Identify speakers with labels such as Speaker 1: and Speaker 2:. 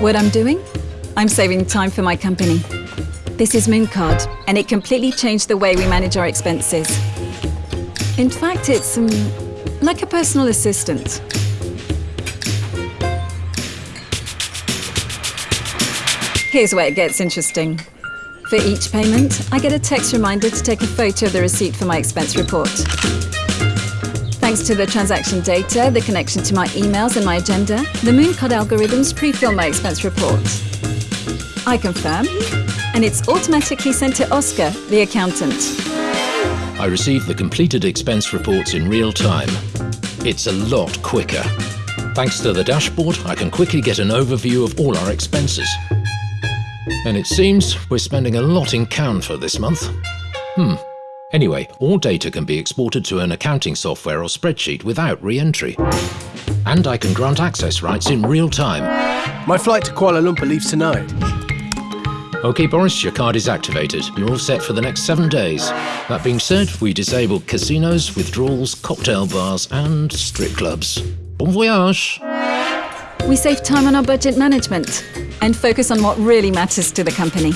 Speaker 1: What I'm doing? I'm saving time for my company. This is Mooncard, and it completely changed the way we manage our expenses. In fact, it's um, like a personal assistant. Here's where it gets interesting. For each payment, I get a text reminder to take a photo of the receipt for my expense report. Thanks to the transaction data, the connection to my emails and my agenda, the Mooncard algorithms pre-fill my expense report. I confirm, and it's automatically sent to Oscar, the accountant.
Speaker 2: I receive the completed expense reports in real time. It's a lot quicker. Thanks to the dashboard, I can quickly get an overview of all our expenses. And it seems we're spending a lot in for this month. Hmm. Anyway, all data can be exported to an accounting software or spreadsheet without re-entry. And I can grant access rights in real time.
Speaker 3: My flight to Kuala Lumpur leaves tonight.
Speaker 2: OK, Boris, your card is activated. You're all set for the next seven days. That being said, we disabled casinos, withdrawals, cocktail bars, and strip clubs. Bon voyage!
Speaker 1: We save time on our budget management and focus on what really matters to the company.